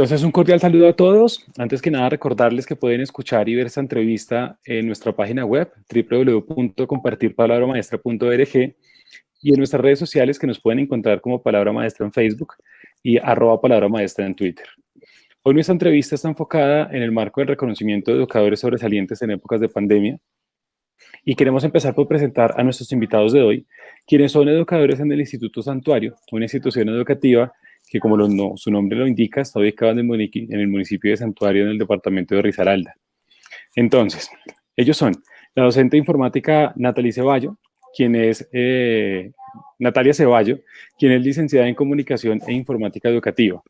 Entonces, un cordial saludo a todos. Antes que nada, recordarles que pueden escuchar y ver esta entrevista en nuestra página web, www.compartirpalabramaestra.org y en nuestras redes sociales que nos pueden encontrar como Palabra Maestra en Facebook y arroba Palabra Maestra en Twitter. Hoy nuestra entrevista está enfocada en el marco del reconocimiento de educadores sobresalientes en épocas de pandemia y queremos empezar por presentar a nuestros invitados de hoy, quienes son educadores en el Instituto Santuario, una institución educativa que como su nombre lo indica, está ubicado en el, municipio de Santuario, en el departamento de Risaralda. Entonces, ellos son la docente de informática Natalie Ceballo, quien es eh, Natalia Ceballo, quien es licenciada en Comunicación e Informática Educativa.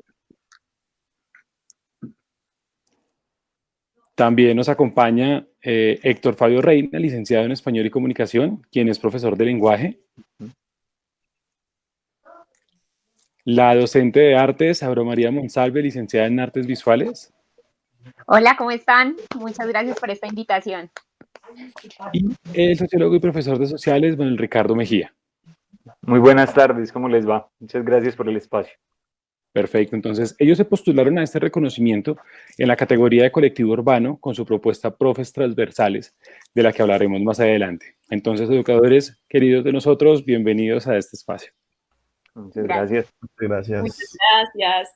También nos acompaña eh, Héctor Fabio Reina, licenciado en Español y Comunicación, quien es profesor de lenguaje. La docente de artes, Auro María Monsalve, licenciada en artes visuales. Hola, ¿cómo están? Muchas gracias por esta invitación. Y el sociólogo y profesor de sociales, Manuel Ricardo Mejía. Muy buenas tardes, ¿cómo les va? Muchas gracias por el espacio. Perfecto, entonces ellos se postularon a este reconocimiento en la categoría de colectivo urbano con su propuesta Profes Transversales, de la que hablaremos más adelante. Entonces, educadores queridos de nosotros, bienvenidos a este espacio. Muchas gracias. Muchas gracias. Muchas gracias.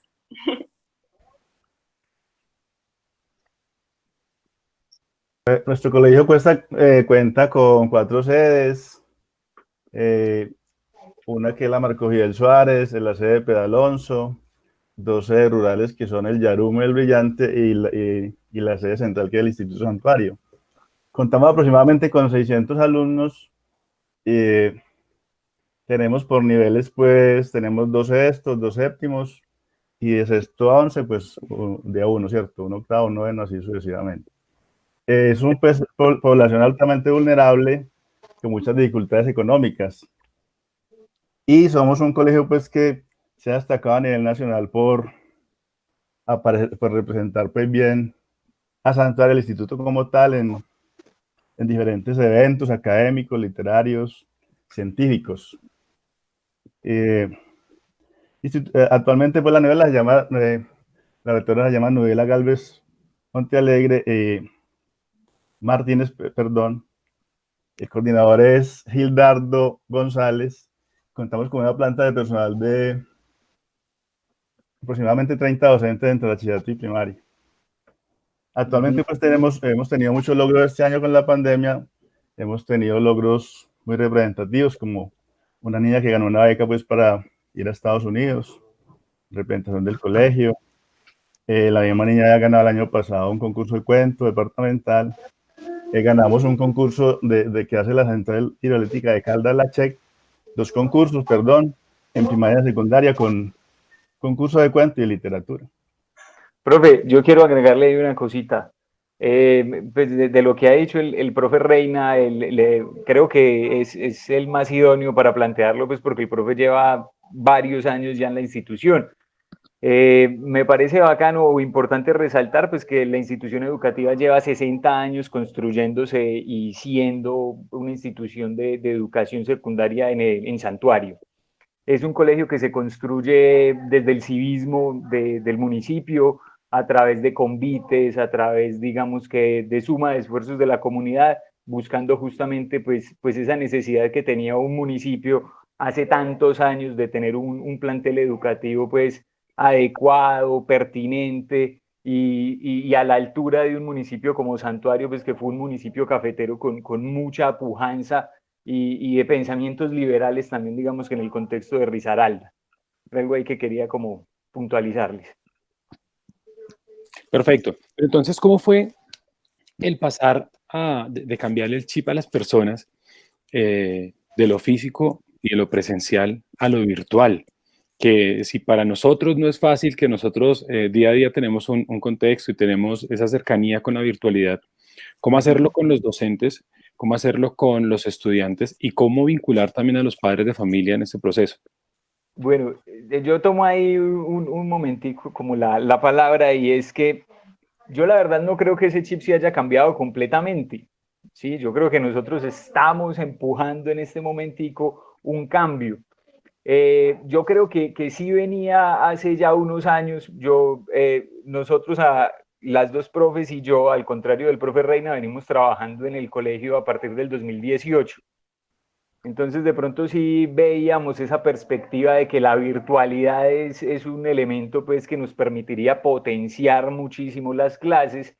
Eh, nuestro colegio eh, cuenta con cuatro sedes, eh, una que es la Marco Fidel Suárez, la sede de Pedalonso, dos sedes rurales que son el Yarumo y el Brillante y la, y la sede central que es el Instituto Santuario. Contamos aproximadamente con 600 alumnos y tenemos por niveles, pues, tenemos dos sextos, dos séptimos, y de sexto a once, pues, de a uno, ¿cierto? Un octavo, un noveno, así sucesivamente. Es una pues, población altamente vulnerable, con muchas dificultades económicas. Y somos un colegio, pues, que se ha destacado a nivel nacional por, por representar, pues, bien a Santuario, el instituto como tal, en, en diferentes eventos académicos, literarios, científicos. Eh, eh, actualmente pues la novela se llama, eh, la rectora se llama Novela Galvez Montealegre, Martínez, perdón, el coordinador es Gildardo González, contamos con una planta de personal de aproximadamente 30 docentes entre bachillerato y primaria. Actualmente pues tenemos, hemos tenido muchos logros este año con la pandemia, hemos tenido logros muy representativos como una niña que ganó una beca pues para ir a Estados Unidos, representación del colegio. Eh, la misma niña ya ganado el año pasado un concurso de cuento departamental. Eh, ganamos un concurso de, de, que hace la Central Hidroeléctrica de Caldas La Check, dos concursos, perdón, en primaria y secundaria con concurso de cuento y literatura. Profe, yo quiero agregarle una cosita. Eh, pues de, lo que ha dicho el, profe Reina, creo que es, el más idóneo para plantearlo, pues porque el profe lleva varios años ya en la institución. Eh, me parece bacano o importante resaltar pues que la institución educativa lleva 60 años construyéndose y siendo una institución de, educación secundaria en, en, Santuario. Es un colegio que se construye desde el civismo del municipio, a través de convites, a través, digamos que, de suma de esfuerzos de la comunidad, buscando justamente pues, pues esa necesidad que tenía un municipio hace tantos años de tener un, plantel educativo pues adecuado, pertinente y, a la altura de un municipio como Santuario, pues que fue un municipio cafetero con, con mucha pujanza y, y, de pensamientos liberales también, digamos que en el contexto de Risaralda. Algo ahí que quería como puntualizarles. Perfecto. Entonces, ¿cómo fue el pasar a, de, cambiarle el chip a las personas eh, de lo físico y de lo presencial a lo virtual? Que si para nosotros no es fácil, que nosotros eh, día a día tenemos un, contexto y tenemos esa cercanía con la virtualidad, ¿cómo hacerlo con los docentes? ¿Cómo hacerlo con los estudiantes? ¿Y cómo vincular también a los padres de familia en ese proceso? Bueno, eh, yo tomo ahí un, momentico como la, la, palabra y es que yo la verdad no creo que ese chip se haya cambiado completamente. Sí, yo creo que nosotros estamos empujando en este momentico un cambio. Eh, yo creo que, que, sí venía hace ya unos años, yo, eh, nosotros, a, las dos profes y yo, al contrario del profe Reina, venimos trabajando en el colegio a partir del 2018. Entonces, de pronto sí veíamos esa perspectiva de que la virtualidad es, es, un elemento pues, que nos permitiría potenciar muchísimo las clases.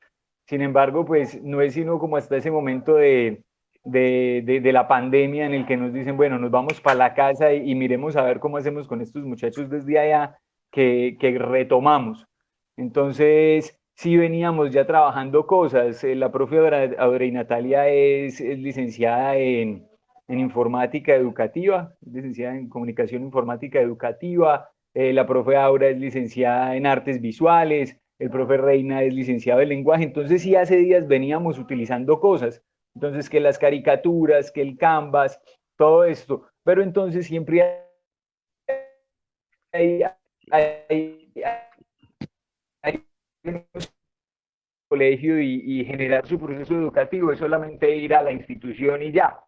Sin embargo, pues no es sino como hasta ese momento de, de, de, la pandemia en el que nos dicen, bueno, nos vamos para la casa y, miremos a ver cómo hacemos con estos muchachos desde allá, que, que retomamos. Entonces, sí veníamos ya trabajando cosas. Eh, la profe Audrey Natalia es licenciada en en informática educativa, licenciada en comunicación informática educativa, eh, la profe Aura es licenciada en artes visuales, el profe Reina es licenciado en lenguaje, entonces sí hace días veníamos utilizando cosas, entonces que las caricaturas, que el canvas, todo esto, pero entonces siempre hay, hay, colegio y generar su proceso educativo. Es solamente ir a la institución y ya.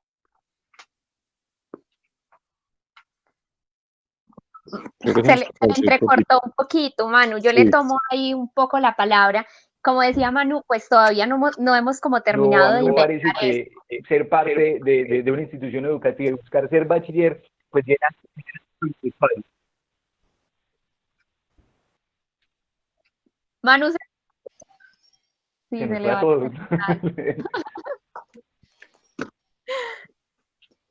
Se le, entrecortó un poquito, Manu. Yo le tomo ahí un poco la palabra. Como decía Manu, pues todavía no, no hemos como terminado no, de parece que ser parte de, de, de, una institución educativa y buscar ser bachiller, pues llena Manu se... Sí, se, se le va todo.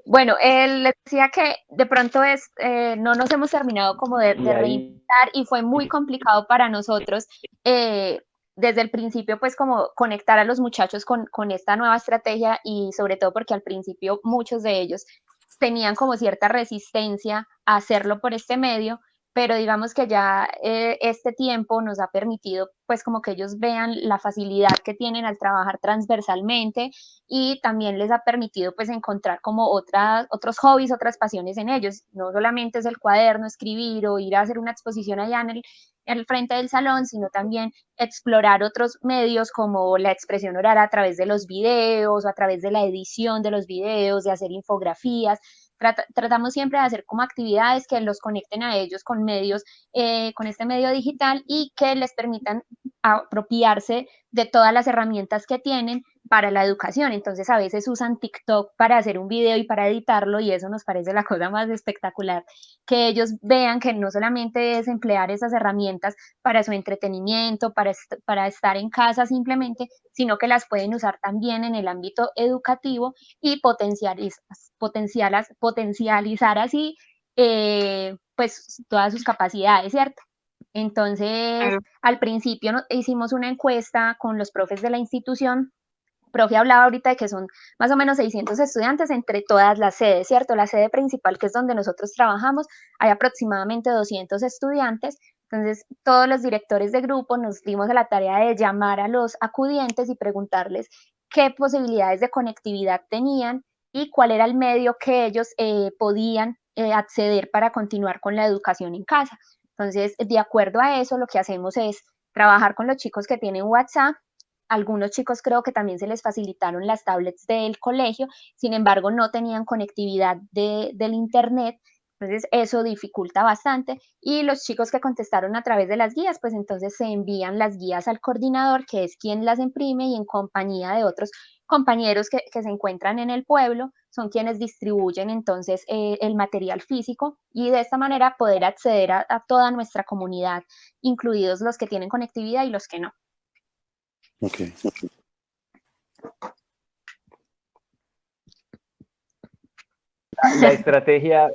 Bueno, él les decía que de pronto es, eh, no nos hemos terminado como de, de reinventar y fue muy complicado para nosotros eh, desde el principio, pues como conectar a los muchachos con, con esta nueva estrategia y sobre todo porque al principio muchos de ellos tenían como cierta resistencia a hacerlo por este medio pero digamos que ya eh, este tiempo nos ha permitido pues como que ellos vean la facilidad que tienen al trabajar transversalmente y también les ha permitido pues encontrar como otras, otros hobbies, otras pasiones en ellos. No solamente es el cuaderno, escribir o ir a hacer una exposición allá en el, en el frente del salón, sino también explorar otros medios como la expresión oral a través de los videos o a través de la edición de los videos, de hacer infografías, tratamos siempre de hacer como actividades que los conecten a ellos con medios, eh, con este medio digital y que les permitan apropiarse de todas las herramientas que tienen para la educación. Entonces a veces usan TikTok para hacer un video y para editarlo y eso nos parece la cosa más espectacular, que ellos vean que no solamente es emplear esas herramientas para su entretenimiento, para, para estar en casa simplemente, sino que las pueden usar también en el ámbito educativo y potencializar, potencializar así eh, pues todas sus capacidades, ¿cierto? Entonces, al principio hicimos una encuesta con los profes de la institución. Profe hablaba ahorita de que son más o menos 600 estudiantes entre todas las sedes, ¿cierto? La sede principal, que es donde nosotros trabajamos, hay aproximadamente 200 estudiantes. Entonces, todos los directores de grupo nos dimos a la tarea de llamar a los acudientes y preguntarles qué posibilidades de conectividad tenían y cuál era el medio que ellos eh, podían eh, acceder para continuar con la educación en casa. Entonces, de acuerdo a eso, lo que hacemos es trabajar con los chicos que tienen WhatsApp. Algunos chicos creo que también se les facilitaron las tablets del colegio, sin embargo, no tenían conectividad de, del Internet. Entonces, eso dificulta bastante. Y los chicos que contestaron a través de las guías, pues entonces se envían las guías al coordinador, que es quien las imprime y en compañía de otros compañeros que, que se encuentran en el pueblo, son quienes distribuyen entonces eh, el material físico y de esta manera poder acceder a, a, toda nuestra comunidad, incluidos los que tienen conectividad y los que no. Ok. La, estrategia,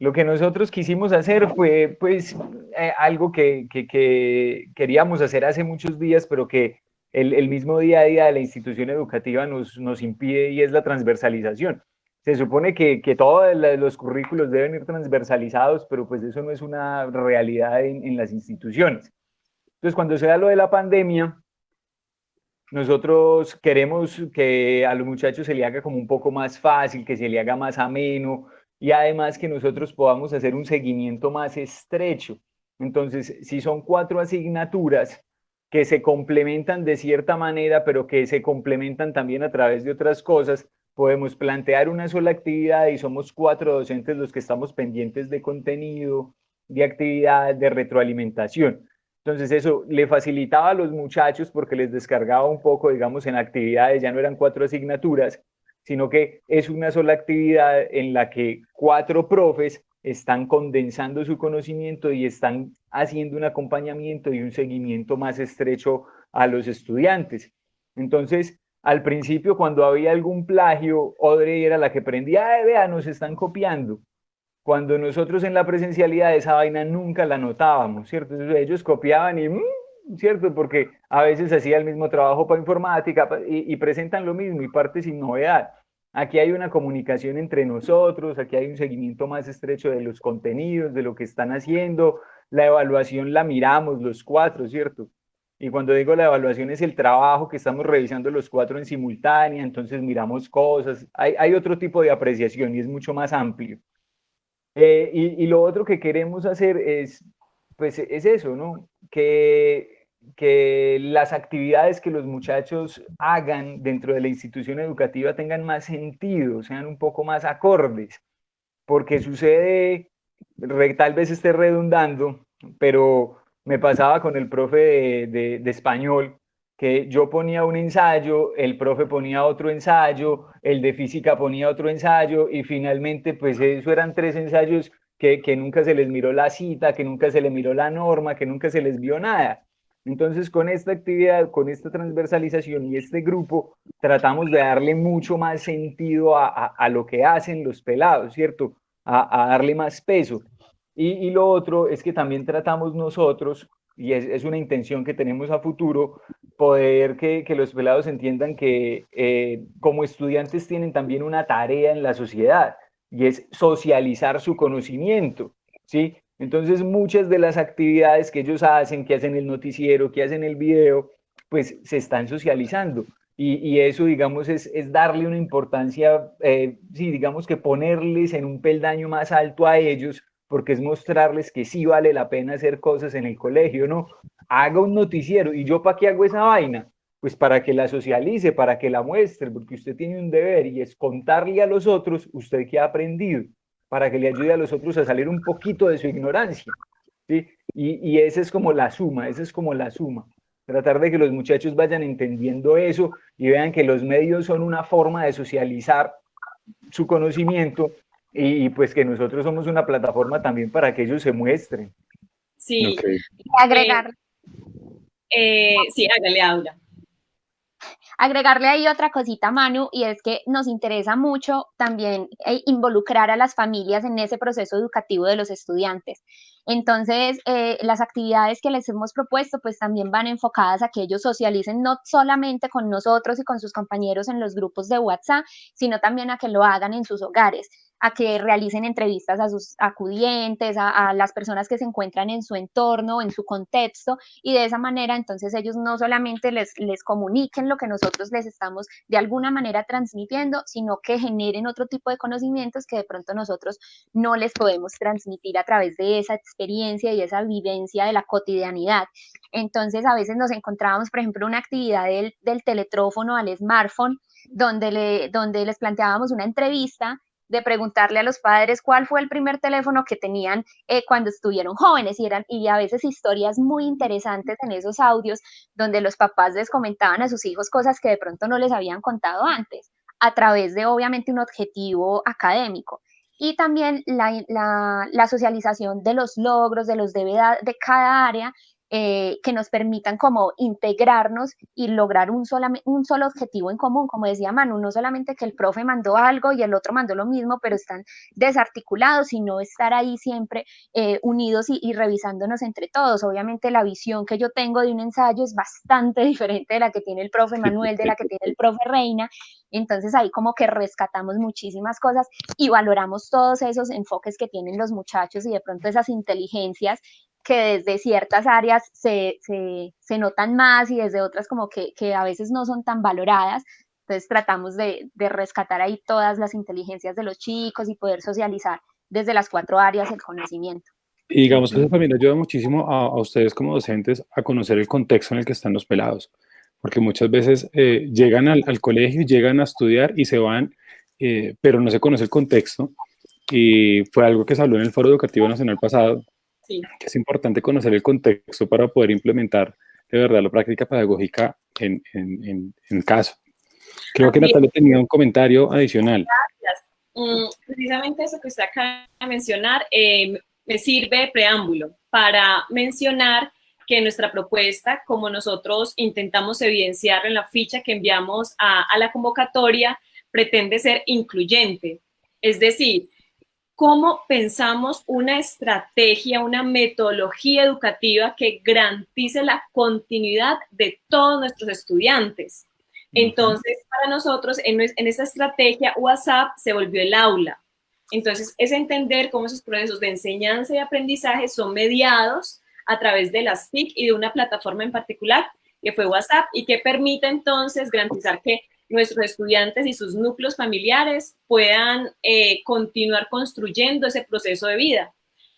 lo que nosotros quisimos hacer fue pues eh, algo que, que, que, queríamos hacer hace muchos días, pero que el, el, mismo día a día de la institución educativa nos, nos impide y es la transversalización. Se supone que, que todos los currículos deben ir transversalizados, pero pues eso no es una realidad en, en las instituciones. Entonces, cuando se da lo de la pandemia, nosotros queremos que a los muchachos se le haga como un poco más fácil, que se le haga más ameno y además que nosotros podamos hacer un seguimiento más estrecho. Entonces, si son cuatro asignaturas, que se complementan de cierta manera, pero que se complementan también a través de otras cosas, podemos plantear una sola actividad y somos cuatro docentes los que estamos pendientes de contenido, de actividad, de retroalimentación. Entonces eso le facilitaba a los muchachos porque les descargaba un poco, digamos, en actividades, ya no eran cuatro asignaturas, sino que es una sola actividad en la que cuatro profes están condensando su conocimiento y están haciendo un acompañamiento y un seguimiento más estrecho a los estudiantes. Entonces, al principio, cuando había algún plagio, Audrey era la que prendía, ¡ay, vea, nos están copiando! Cuando nosotros en la presencialidad esa vaina nunca la notábamos, ¿cierto? ellos copiaban y, mm", ¿cierto? Porque a veces hacía el mismo trabajo para informática y, y presentan lo mismo y parte sin novedad. Aquí hay una comunicación entre nosotros, aquí hay un seguimiento más estrecho de los contenidos, de lo que están haciendo, la evaluación la miramos los cuatro, ¿cierto? Y cuando digo la evaluación es el trabajo que estamos revisando los cuatro en simultánea, entonces miramos cosas, hay, hay otro tipo de apreciación y es mucho más amplio. Eh, y, lo otro que queremos hacer es, pues, es eso, ¿no? Que, que las actividades que los muchachos hagan dentro de la institución educativa tengan más sentido, sean un poco más acordes, porque sucede, tal vez esté redundando, pero me pasaba con el profe de español, que yo ponía un ensayo, el profe ponía otro ensayo, el de física ponía otro ensayo y finalmente pues eso eran tres ensayos que, que nunca se les miró la cita, que nunca se les miró la norma, que nunca se les vio nada. Entonces, con esta actividad, con esta transversalización y este grupo, tratamos de darle mucho más sentido a, a, lo que hacen los pelados, ¿cierto? A, a darle más peso. Y, y, lo otro es que también tratamos nosotros y es, una intención que tenemos a futuro, poder que, los pelados entiendan que eh, como estudiantes tienen también una tarea en la sociedad y es socializar su conocimiento, ¿sí? Entonces muchas de las actividades que ellos hacen, que hacen el noticiero, que hacen el video, pues se están socializando. Y, eso, digamos, es, darle una importancia, eh, sí, digamos que ponerles en un peldaño más alto a ellos porque es mostrarles que sí vale la pena hacer cosas en el colegio, ¿no? Haga un noticiero. ¿Y yo para qué hago esa vaina? Pues para que la socialice, para que la muestre, porque usted tiene un deber y es contarle a los otros usted qué ha aprendido, para que le ayude a los otros a salir un poquito de su ignorancia, ¿sí? Y, y esa es como la suma, esa es como la suma. Tratar de que los muchachos vayan entendiendo eso y vean que los medios son una forma de socializar su conocimiento y, pues que nosotros somos una plataforma también para que ellos se muestren. Sí, agregar. Eh, sí, hágale, Aura. Agregarle ahí otra cosita, Manu, y es que nos interesa mucho también eh, involucrar a las familias en ese proceso educativo de los estudiantes. Entonces, eh, las actividades que les hemos propuesto, pues también van enfocadas a que ellos socialicen no solamente con nosotros y con sus compañeros en los grupos de WhatsApp, sino también a que lo hagan en sus hogares a que realicen entrevistas a sus acudientes, a, las personas que se encuentran en su entorno, en su contexto, y de esa manera entonces ellos no solamente les, les comuniquen lo que nosotros les estamos de alguna manera transmitiendo, sino que generen otro tipo de conocimientos que de pronto nosotros no les podemos transmitir a través de esa experiencia y esa vivencia de la cotidianidad. Entonces a veces nos encontrábamos, por ejemplo, una actividad del, del teletrófono al smartphone, donde, le, donde les planteábamos una entrevista de preguntarle a los padres cuál fue el primer teléfono que tenían eh, cuando estuvieron jóvenes y eran y a veces historias muy interesantes en esos audios donde los papás les comentaban a sus hijos cosas que de pronto no les habían contado antes a través de obviamente un objetivo académico. Y también la, la socialización de los logros, de los de cada área eh, que nos permitan como integrarnos y lograr un, un solo objetivo en común, como decía Manu, no solamente que el profe mandó algo y el otro mandó lo mismo, pero están desarticulados, sino estar ahí siempre eh, unidos y, y, revisándonos entre todos. Obviamente la visión que yo tengo de un ensayo es bastante diferente de la que tiene el profe Manuel, de la que tiene el profe Reina, entonces ahí como que rescatamos muchísimas cosas y valoramos todos esos enfoques que tienen los muchachos y de pronto esas inteligencias que desde ciertas áreas se, se, notan más y desde otras como que, que, a veces no son tan valoradas. Entonces tratamos de, de, rescatar ahí todas las inteligencias de los chicos y poder socializar desde las cuatro áreas el conocimiento. Y digamos que eso también ayuda muchísimo a, a ustedes como docentes a conocer el contexto en el que están los pelados porque muchas veces eh, llegan al, colegio, llegan a estudiar y se van, eh, pero no se conoce el contexto. Y fue algo que se habló en el Foro Educativo Nacional pasado, que es importante conocer el contexto para poder implementar de verdad la práctica pedagógica en, en, en, caso. Creo que Natalia tenía un comentario adicional. Gracias. Mm, precisamente eso que usted acaba de mencionar eh, me sirve de preámbulo para mencionar que nuestra propuesta, como nosotros intentamos evidenciar en la ficha que enviamos a, a la convocatoria, pretende ser incluyente. Es decir, cómo pensamos una estrategia, una metodología educativa que garantice la continuidad de todos nuestros estudiantes. Entonces, para nosotros, en, en esta estrategia, WhatsApp se volvió el aula. Entonces, es entender cómo esos procesos de enseñanza y aprendizaje son mediados a través de las TIC y de una plataforma en particular, que fue WhatsApp, y que permite entonces garantizar que nuestros estudiantes y sus núcleos familiares puedan eh, continuar construyendo ese proceso de vida.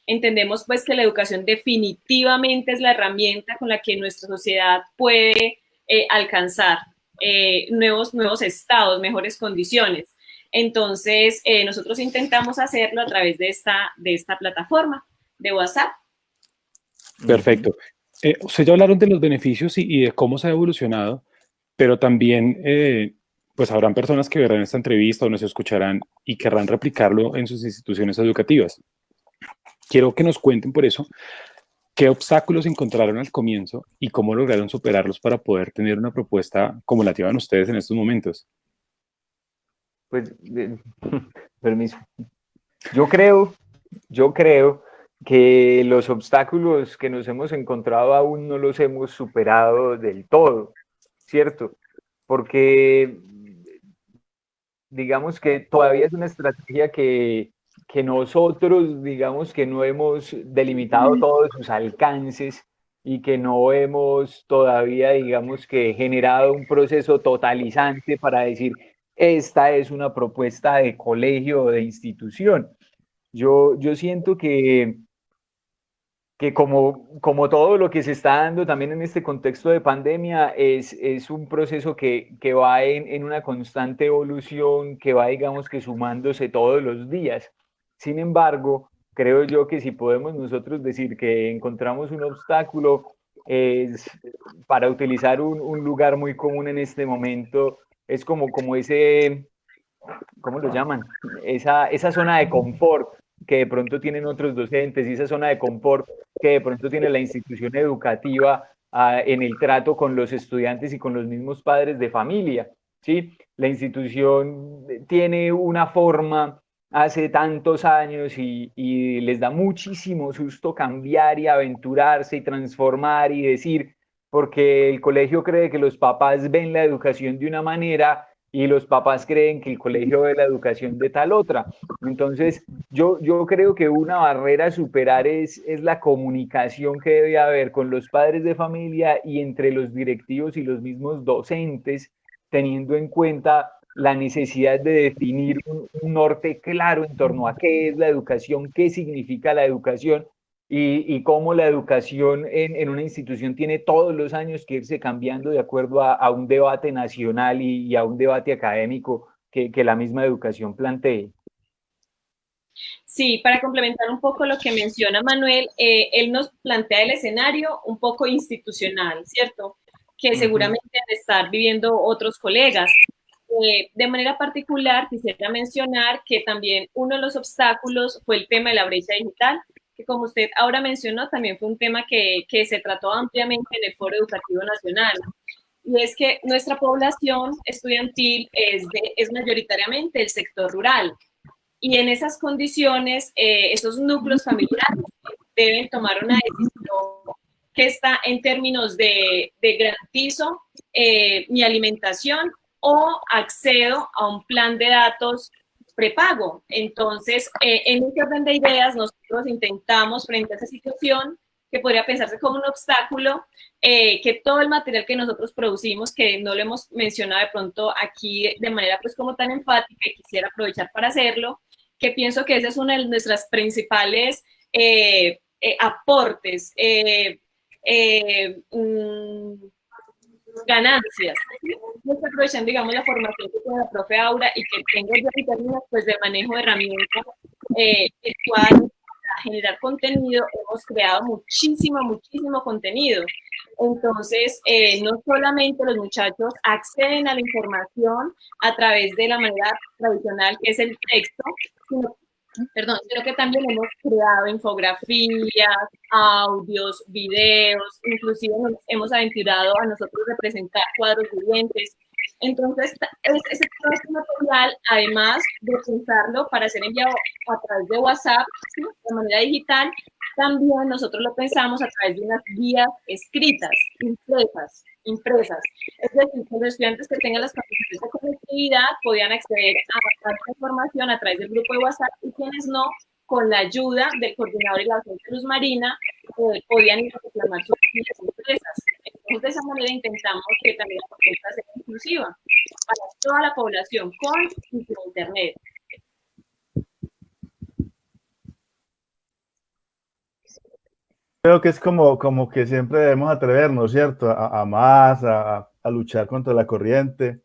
Entendemos pues que la educación definitivamente es la herramienta con la que nuestra sociedad puede eh, alcanzar eh, nuevos, nuevos estados, mejores condiciones. Entonces, nosotros intentamos hacerlo a través de esta, de esta plataforma de WhatsApp. Perfecto. ustedes ya hablaron de los beneficios y, de cómo se ha evolucionado, pero también pues habrán personas que verán esta entrevista o nos escucharán y querrán replicarlo en sus instituciones educativas. Quiero que nos cuenten por eso qué obstáculos encontraron al comienzo y cómo lograron superarlos para poder tener una propuesta como la llevan ustedes en estos momentos. Pues, permiso. Yo creo, yo creo que los obstáculos que nos hemos encontrado aún no los hemos superado del todo, ¿cierto? Porque digamos que todavía es una estrategia que, que nosotros, digamos que no hemos delimitado todos sus alcances y que no hemos todavía, digamos que generado un proceso totalizante para decir, esta es una propuesta de colegio o de institución. Yo, yo siento que, que como, como todo lo que se está dando también en este contexto de pandemia, es, es un proceso que, que va en, en, una constante evolución, que va, digamos, que sumándose todos los días. Sin embargo, creo yo que si podemos nosotros decir que encontramos un obstáculo, es para utilizar un, un lugar muy común en este momento, es como, como ese, ¿cómo lo llaman? Esa, esa zona de confort que de pronto tienen otros docentes y esa zona de confort que de pronto tiene la institución educativa ah, en el trato con los estudiantes y con los mismos padres de familia. ¿sí? La institución tiene una forma hace tantos años y, y les da muchísimo susto cambiar y aventurarse y transformar y decir, porque el colegio cree que los papás ven la educación de una manera y los papás creen que el colegio ve la educación de tal otra. Entonces, yo, yo creo que una barrera a superar es, es la comunicación que debe haber con los padres de familia y entre los directivos y los mismos docentes, teniendo en cuenta la necesidad de definir un, un norte claro en torno a qué es la educación, qué significa la educación y, y cómo la educación en, en, una institución tiene todos los años que irse cambiando de acuerdo a, a un debate nacional y, y, a un debate académico que, que la misma educación plantee. Sí, para complementar un poco lo que menciona Manuel, eh, él nos plantea el escenario un poco institucional, ¿cierto? Que seguramente -huh. estar viviendo otros colegas. Eh, de manera particular, quisiera mencionar que también uno de los obstáculos fue el tema de la brecha digital, que como usted ahora mencionó, también fue un tema que, que se trató ampliamente en el Foro Educativo Nacional. Y es que nuestra población estudiantil es, de, es mayoritariamente el sector rural. Y en esas condiciones, eh, esos núcleos familiares deben tomar una decisión que está en términos de, de garantizo eh, mi alimentación o accedo a un plan de datos prepago. Entonces, eh, en este orden de ideas, nosotros intentamos, frente a esa situación, que podría pensarse como un obstáculo, eh, que todo el material que nosotros producimos, que no lo hemos mencionado de pronto aquí de manera pues como tan enfática y quisiera aprovechar para hacerlo, que pienso que esa es una de nuestras principales eh, eh, aportes. Mm, ganancias. No estoy aprovechando, digamos, la formación que tiene la profe Aura y que tengo yo en términos pues, de manejo de herramientas, eh, cual para generar contenido hemos creado muchísimo, muchísimo contenido. Entonces, eh, no solamente los muchachos acceden a la información a través de la manera tradicional, que es el texto, sino perdón, sino que también hemos creado infografías, audios, videos, inclusive hemos aventurado a nosotros representar cuadros vivientes. Entonces, ese, material, además de pensarlo para ser enviado a través de WhatsApp, de manera digital, también nosotros lo pensamos a través de unas guías escritas, impresas, impresas. Es decir, que los estudiantes que tengan las capacidades de conectividad podían acceder a esta información a través del grupo de WhatsApp y quienes no, con la ayuda del coordinador y la docente Luz Marina, eh, podían reclamar sus guías impresas. Entonces, de esa manera intentamos que también la propuesta sea inclusiva para toda la población con Internet. Creo que es como, como que siempre debemos atrevernos, ¿cierto? A, más, a, luchar contra la corriente.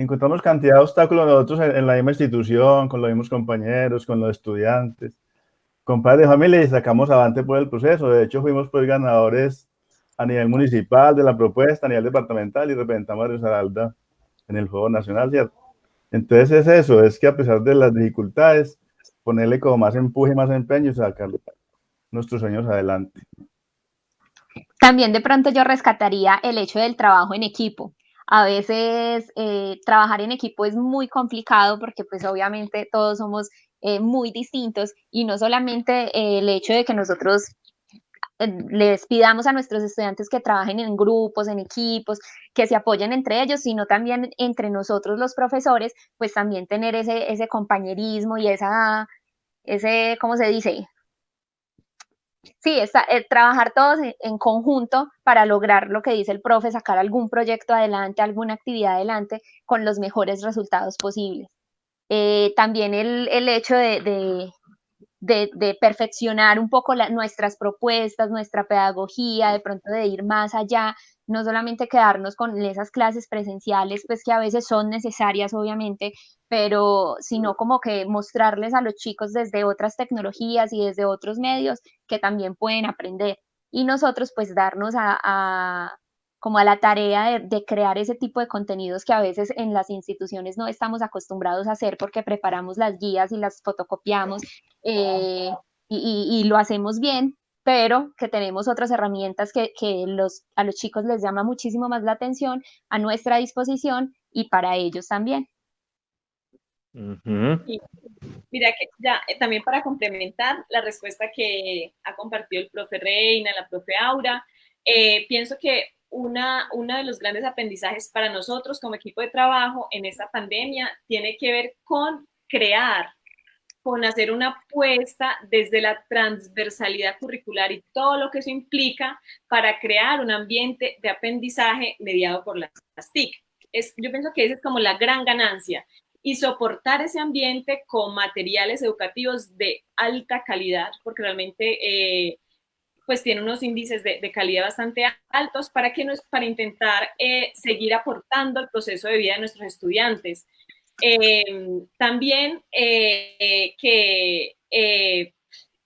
Encontramos cantidad de obstáculos nosotros en, la misma institución, con los mismos compañeros, con los estudiantes, con padres de familia y sacamos adelante por el proceso. De hecho, fuimos pues ganadores a nivel municipal de la propuesta, a nivel departamental y representamos a Risaralda en el Juego Nacional, ¿cierto? Entonces es eso, es que a pesar de las dificultades, ponerle como más empuje, más empeño y sacarlo nuestros sueños adelante. También de pronto yo rescataría el hecho del trabajo en equipo. A veces eh, trabajar en equipo es muy complicado porque pues obviamente todos somos eh, muy distintos y no solamente eh, el hecho de que nosotros les pidamos a nuestros estudiantes que trabajen en grupos, en equipos, que se apoyen entre ellos, sino también entre nosotros los profesores, pues también tener ese, ese compañerismo y esa, ese, ¿cómo se dice? Sí, está, eh, trabajar todos en, conjunto para lograr lo que dice el profe, sacar algún proyecto adelante, alguna actividad adelante con los mejores resultados posibles. Eh, también el, hecho de, de, perfeccionar un poco nuestras propuestas, nuestra pedagogía, de pronto de ir más allá, no solamente quedarnos con esas clases presenciales, pues que a veces son necesarias, obviamente, pero sino como que mostrarles a los chicos desde otras tecnologías y desde otros medios que también pueden aprender. Y nosotros pues darnos a, como a la tarea de, crear ese tipo de contenidos que a veces en las instituciones no estamos acostumbrados a hacer porque preparamos las guías y las fotocopiamos eh, y, lo hacemos bien, pero que tenemos otras herramientas que, los, a los chicos les llama muchísimo más la atención a nuestra disposición y para ellos también. mira que ya eh, también para complementar la respuesta que ha compartido el profe Reina, la profe Aura, eh, pienso que una, uno de los grandes aprendizajes para nosotros como equipo de trabajo en esta pandemia tiene que ver con crear con hacer una apuesta desde la transversalidad curricular y todo lo que eso implica para crear un ambiente de aprendizaje mediado por las TIC. Es, yo pienso que esa es como la gran ganancia y soportar ese ambiente con materiales educativos de alta calidad, porque realmente eh, pues tiene unos índices de, calidad bastante altos para, que nos, para intentar eh, seguir aportando al proceso de vida de nuestros estudiantes. Em, también eh, que, eh,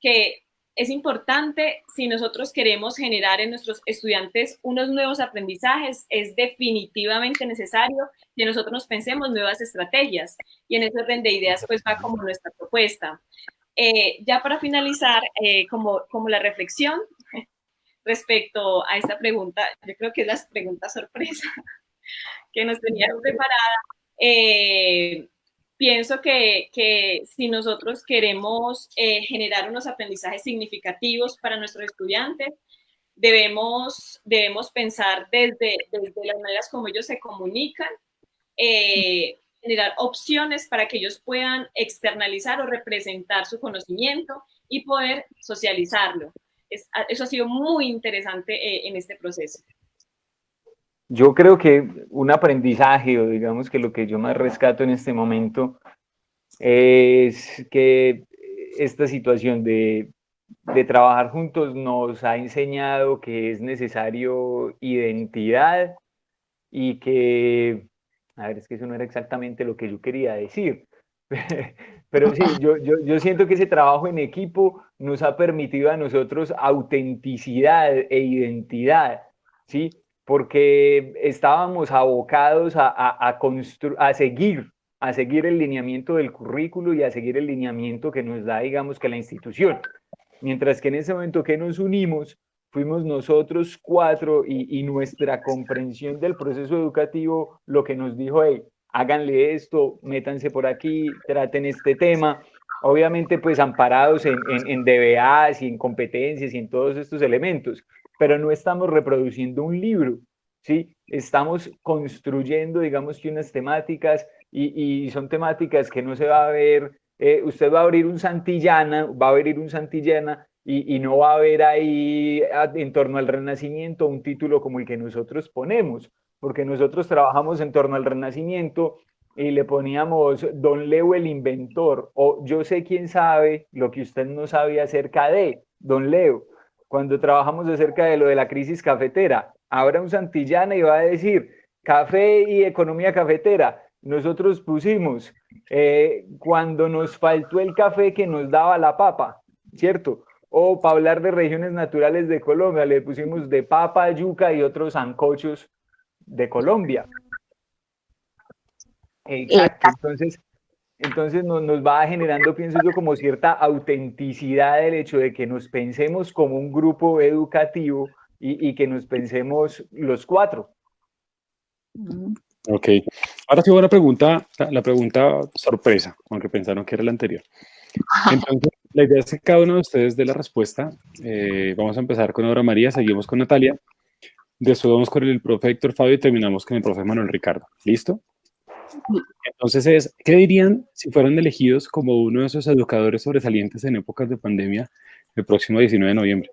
que es importante, si nosotros queremos generar en nuestros estudiantes unos nuevos aprendizajes, es definitivamente necesario que nosotros nos pensemos nuevas estrategias. Y en ese orden de ideas, pues va como nuestra propuesta. Eh, ya para finalizar, como, como la reflexión respecto a esta pregunta, yo creo que es la pregunta sorpresa que nos tenían preparada, eh, pienso que, si nosotros queremos eh, generar unos aprendizajes significativos para nuestros estudiantes, debemos, debemos pensar desde, desde las maneras como ellos se comunican, eh, generar opciones para que ellos puedan externalizar o representar su conocimiento y poder socializarlo. Eso ha sido muy interesante en este proceso. Yo creo que un aprendizaje, o digamos que lo que yo más rescato en este momento, es que esta situación de, de trabajar juntos nos ha enseñado que es necesario identidad y que, a ver, es que eso no era exactamente lo que yo quería decir, pero sí, yo, yo, yo siento que ese trabajo en equipo nos ha permitido a nosotros autenticidad e identidad, ¿sí? Porque estábamos abocados a, a, a, a seguir a seguir el lineamiento del currículo y a seguir el lineamiento que nos da, digamos, que la institución. Mientras que en ese momento que nos unimos, fuimos nosotros cuatro y, nuestra comprensión del proceso educativo lo que nos dijo, hey, háganle esto, métanse por aquí, traten este tema, obviamente pues amparados en, en, en DBAs y en competencias y en todos estos elementos, pero no estamos reproduciendo un libro, ¿sí? Estamos construyendo, digamos que unas temáticas y, son temáticas que no se va a ver, eh, usted va a abrir un Santillana, va a abrir un Santillana y, y, no va a ver ahí en torno al Renacimiento un título como el que nosotros ponemos, porque nosotros trabajamos en torno al Renacimiento y le poníamos Don Leo el inventor o yo sé quién sabe lo que usted no sabe acerca de Don Leo. Cuando trabajamos acerca de lo de la crisis cafetera, habrá un Santillana y va a decir café y economía cafetera nosotros pusimos eh, cuando nos faltó el café que nos daba la papa, ¿cierto? O para hablar de regiones naturales de Colombia, le pusimos de papa, yuca y otros ancochos de Colombia. Exacto, entonces, entonces nos, nos va generando, pienso yo, como cierta autenticidad el hecho de que nos pensemos como un grupo educativo y, y que nos pensemos los cuatro. Ok. Ahora sí, una pregunta, la pregunta sorpresa, aunque pensaron que era la anterior. Entonces, la idea es que cada uno de ustedes dé la respuesta. Eh, vamos a empezar con Aura María, seguimos con Natalia. Después vamos con el profe Héctor Fabio y terminamos con el profe Manuel Ricardo. ¿Listo? Entonces es, ¿qué dirían si fueran elegidos como uno de esos educadores sobresalientes en épocas de pandemia el próximo 19 de noviembre?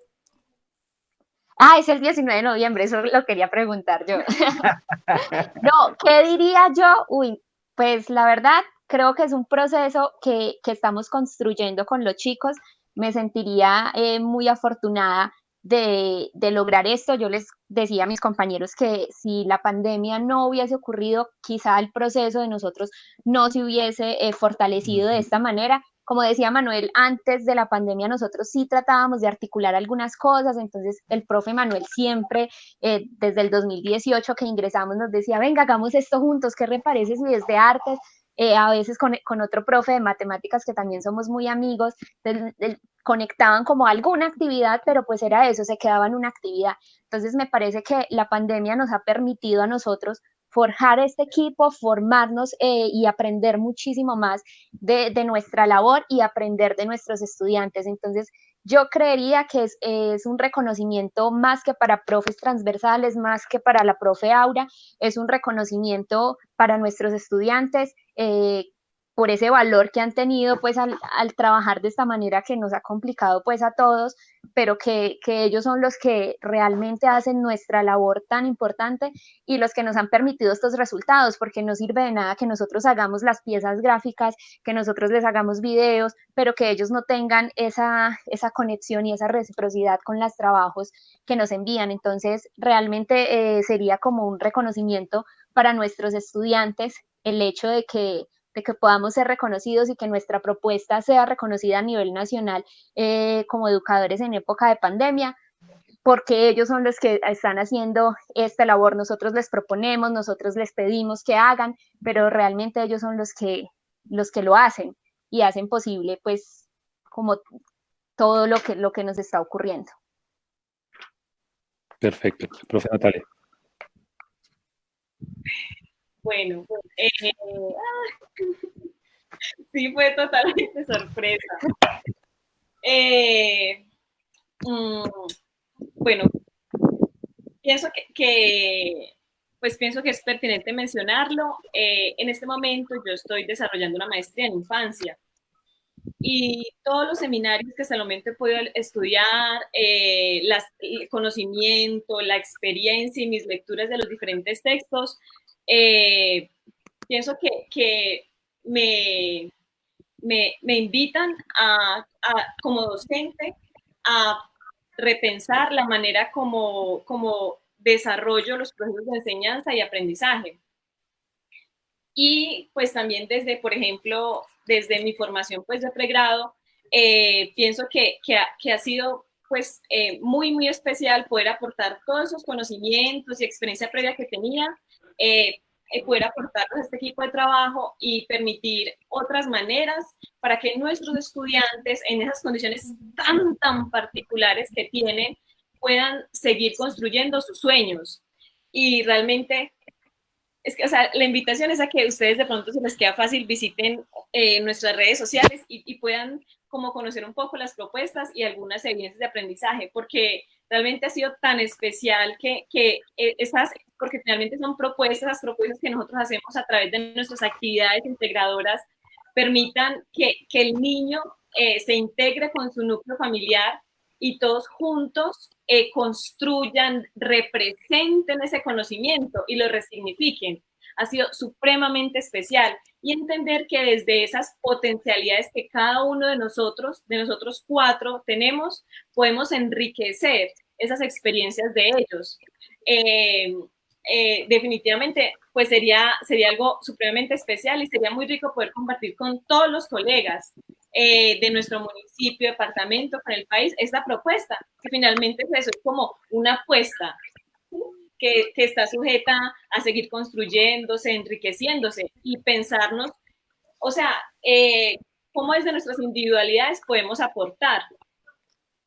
Ah, es el 19 de noviembre, eso lo quería preguntar yo. no, ¿qué diría yo? Uy, pues la verdad, creo que es un proceso que, que estamos construyendo con los chicos. Me sentiría eh, muy afortunada de, de, lograr esto. Yo les decía a mis compañeros que si la pandemia no hubiese ocurrido, quizá el proceso de nosotros no se hubiese eh, fortalecido de esta manera como decía Manuel, antes de la pandemia nosotros sí tratábamos de articular algunas cosas, entonces el profe Manuel siempre, eh, desde el 2018 que ingresamos, nos decía, venga, hagamos esto juntos, ¿qué le parece si desde artes? Eh, a veces con, con, otro profe de matemáticas que también somos muy amigos, del, del, conectaban como alguna actividad, pero pues era eso, se quedaba en una actividad. Entonces me parece que la pandemia nos ha permitido a nosotros forjar este equipo, formarnos eh, y aprender muchísimo más de, de, nuestra labor y aprender de nuestros estudiantes. Entonces, yo creería que es, es, un reconocimiento más que para profes transversales, más que para la profe Aura, es un reconocimiento para nuestros estudiantes. Eh, por ese valor que han tenido pues al, trabajar de esta manera que nos ha complicado pues a todos, pero que, que, ellos son los que realmente hacen nuestra labor tan importante y los que nos han permitido estos resultados, porque no sirve de nada que nosotros hagamos las piezas gráficas, que nosotros les hagamos videos, pero que ellos no tengan esa, esa conexión y esa reciprocidad con los trabajos que nos envían. Entonces, realmente eh, sería como un reconocimiento para nuestros estudiantes el hecho de que de que podamos ser reconocidos y que nuestra propuesta sea reconocida a nivel nacional eh, como educadores en época de pandemia, porque ellos son los que están haciendo esta labor. Nosotros les proponemos, nosotros les pedimos que hagan, pero realmente ellos son los que, los que lo hacen y hacen posible, pues, como todo lo que, lo que nos está ocurriendo. Perfecto. Profe Natalia. Bueno, eh, sí fue totalmente sorpresa. Eh, mm, bueno, pienso que, que, pues pienso que es pertinente mencionarlo. Eh, en este momento yo estoy desarrollando una maestría en infancia y todos los seminarios que hasta el momento he podido estudiar, eh, las, el conocimiento, la experiencia y mis lecturas de los diferentes textos eh, pienso que, que me, me, me, invitan a, a, como docente a repensar la manera como, como desarrollo los procesos de enseñanza y aprendizaje. Y pues también desde, por ejemplo, desde mi formación pues de pregrado, eh, pienso que, que, ha, que, ha, sido pues eh, muy, muy especial poder aportar todos esos conocimientos y experiencia previa que tenía, eh, poder aportarlos a este equipo de trabajo y permitir otras maneras para que nuestros estudiantes en esas condiciones tan, tan particulares que tienen, puedan seguir construyendo sus sueños. Y realmente es que, o sea, la invitación es a que ustedes de pronto se les queda fácil, visiten eh, nuestras redes sociales y, y, puedan como conocer un poco las propuestas y algunas evidencias de aprendizaje, porque realmente ha sido tan especial que, que eh, esas, porque finalmente son propuestas, las propuestas que nosotros hacemos a través de nuestras actividades integradoras, permitan que, que el niño eh, se integre con su núcleo familiar y todos juntos eh, construyan, representen ese conocimiento y lo resignifiquen. Ha sido supremamente especial y entender que desde esas potencialidades que cada uno de nosotros, de nosotros cuatro, tenemos, podemos enriquecer esas experiencias de ellos. Eh, eh, definitivamente, pues sería, sería algo supremamente especial y sería muy rico poder compartir con todos los colegas eh, de nuestro municipio, departamento, con el país, esta propuesta, que finalmente es eso, es como una apuesta que, que está sujeta a seguir construyéndose, enriqueciéndose y pensarnos, o sea, eh, cómo desde nuestras individualidades podemos aportar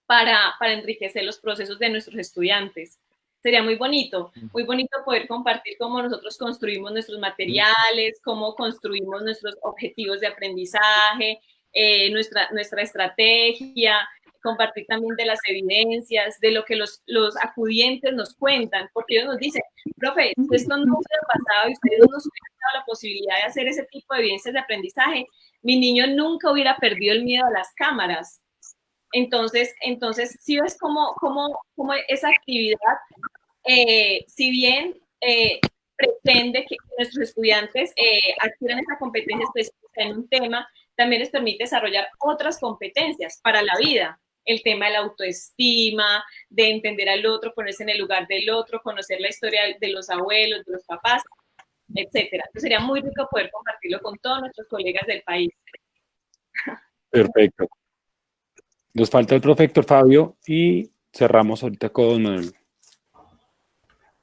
para, para enriquecer los procesos de nuestros estudiantes. Sería muy bonito, muy bonito poder compartir cómo nosotros construimos nuestros materiales, cómo construimos nuestros objetivos de aprendizaje, eh, nuestra, nuestra estrategia, compartir también de las evidencias, de lo que los, los acudientes nos cuentan, porque ellos nos dicen, profe, esto no hubiera pasado y ustedes no nos hubieran dado la posibilidad de hacer ese tipo de evidencias de aprendizaje, mi niño nunca hubiera perdido el miedo a las cámaras. Entonces, entonces sí es como, como, como esa actividad, eh, si bien eh, pretende que nuestros estudiantes eh, adquieran esa competencia específica en un tema, también les permite desarrollar otras competencias para la vida. El tema de la autoestima, de entender al otro, ponerse en el lugar del otro, conocer la historia de los abuelos, de los papás, etcétera. Entonces sería muy rico poder compartirlo con todos nuestros colegas del país. Perfecto. Nos falta el profe Fabio y cerramos ahorita con el...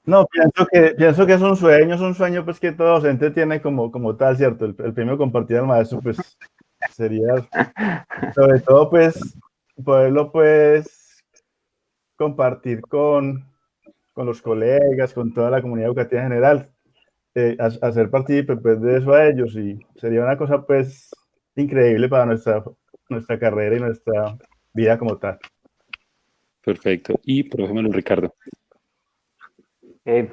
No, pienso que, pienso que es un sueño, es un sueño pues que todo docente tiene como, como tal, ¿cierto? El, el premio compartido al maestro pues sería, sobre todo, pues, poderlo, pues, compartir con, con los colegas, con toda la comunidad educativa en general, eh, hacer partícipe pues, de eso a ellos y sería una cosa, pues, increíble para nuestra, nuestra carrera y nuestra vida como tal. Perfecto. Y, por ejemplo, Ricardo. Eh,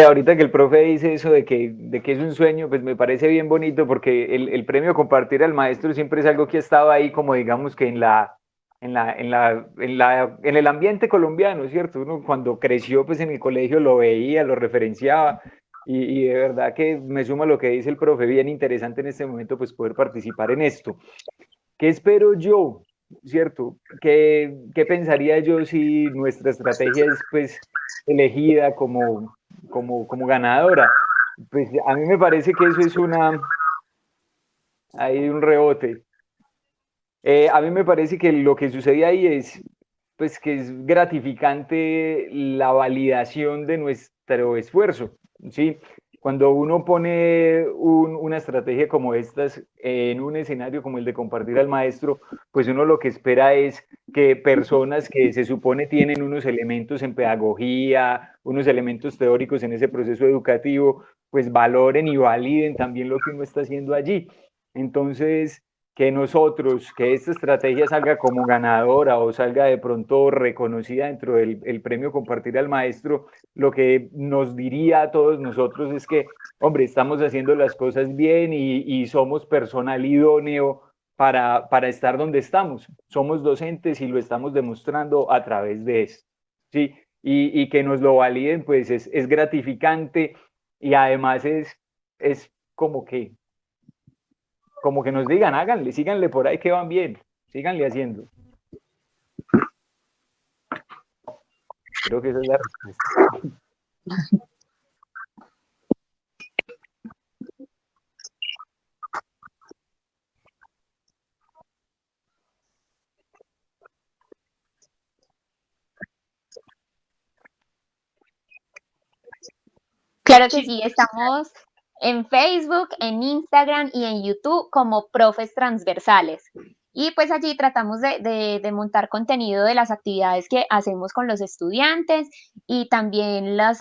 ahorita que el profe dice eso de que, de que es un sueño, pues me parece bien bonito porque el, el, premio compartir al maestro siempre es algo que ha estado ahí como digamos que en la, en la, en la, en la, en el ambiente colombiano, ¿cierto? Uno cuando creció pues en el colegio lo veía, lo referenciaba y, y de verdad que me suma lo que dice el profe, bien interesante en este momento pues poder participar en esto. ¿Qué espero yo? ¿Cierto? ¿Qué, qué pensaría yo si nuestra estrategia es pues elegida como como, como ganadora. Pues a mí me parece que eso es una... Hay un rebote. Eh, a mí me parece que lo que sucede ahí es pues que es gratificante la validación de nuestro esfuerzo, ¿sí? Cuando uno pone una estrategia como estas en un escenario como el de compartir al maestro, pues uno lo que espera es que personas que se supone tienen unos elementos en pedagogía, unos elementos teóricos en ese proceso educativo, pues valoren y validen también lo que uno está haciendo allí. Entonces, que nosotros, que esta estrategia salga como ganadora o salga de pronto reconocida dentro del el premio Compartir al Maestro, lo que nos diría a todos nosotros es que, hombre, estamos haciendo las cosas bien y, somos personal idóneo para, para estar donde estamos. Somos docentes y lo estamos demostrando a través de esto. ¿sí? Y, y que nos lo validen, pues es, es gratificante y además es, es como que como que nos digan, háganle, síganle por ahí que van bien, síganle haciendo. Creo que esa es la respuesta. Claro que sí, estamos en Facebook, en Instagram y en YouTube como Profes Transversales. Y pues allí tratamos de, montar contenido de las actividades que hacemos con los estudiantes y también los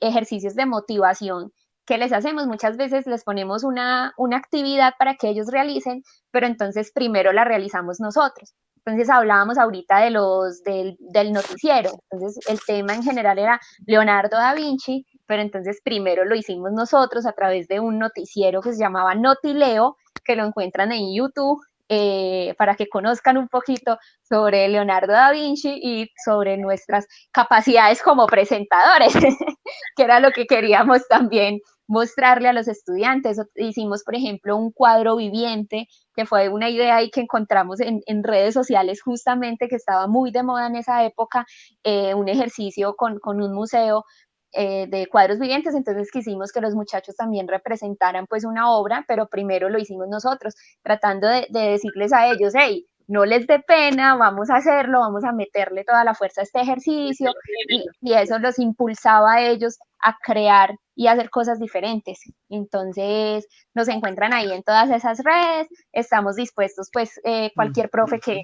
ejercicios de motivación que les hacemos. Muchas veces les ponemos una, actividad para que ellos realicen, pero entonces primero la realizamos nosotros. Entonces hablábamos ahorita de los, del, del, noticiero. Entonces el tema en general era Leonardo da Vinci, pero entonces primero lo hicimos nosotros a través de un noticiero que se llamaba Notileo, que lo encuentran en YouTube eh, para que conozcan un poquito sobre Leonardo da Vinci y sobre nuestras capacidades como presentadores, que era lo que queríamos también mostrarle a los estudiantes. Hicimos, por ejemplo, un cuadro viviente, que fue una idea ahí que encontramos en, redes sociales justamente, que estaba muy de moda en esa época, eh, un ejercicio con, con un museo eh, de cuadros vivientes, entonces quisimos que los muchachos también representaran pues una obra, pero primero lo hicimos nosotros, tratando de, decirles a ellos, hey, no les dé pena, vamos a hacerlo, vamos a meterle toda la fuerza a este ejercicio y, y, eso los impulsaba a ellos a crear y hacer cosas diferentes. Entonces nos encuentran ahí en todas esas redes, estamos dispuestos pues eh, cualquier profe que,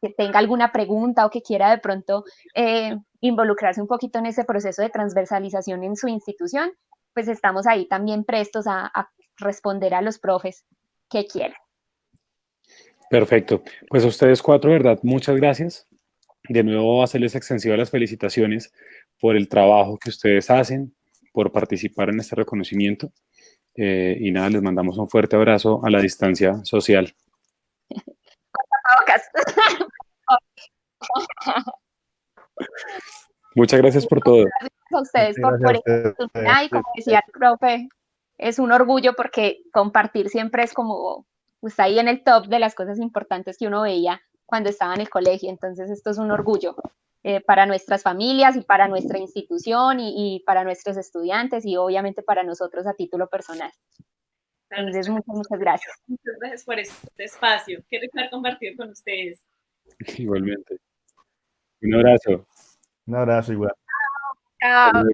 que tenga alguna pregunta o que quiera de pronto eh, involucrarse un poquito en ese proceso de transversalización en su institución, pues estamos ahí también prestos a, responder a los profes que quieran. Perfecto. Pues a ustedes cuatro, ¿verdad? Muchas gracias. De nuevo, hacerles extensivas las felicitaciones por el trabajo que ustedes hacen, por participar en este reconocimiento. Eh, y nada, les mandamos un fuerte abrazo a la distancia social. Muchas gracias por todo. Gracias a ustedes por, por esta oportunidad y como decía el profe, es un orgullo porque compartir siempre es como, pues ahí en el top de las cosas importantes que uno veía cuando estaba en el colegio, entonces esto es un orgullo eh, para nuestras familias y para nuestra institución y, para nuestros estudiantes y obviamente para nosotros a título personal. Entonces, muchas, muchas gracias. Muchas gracias por este espacio. Qué rico haber compartido con ustedes. Igualmente. Un abrazo. Un abrazo igual. Chao.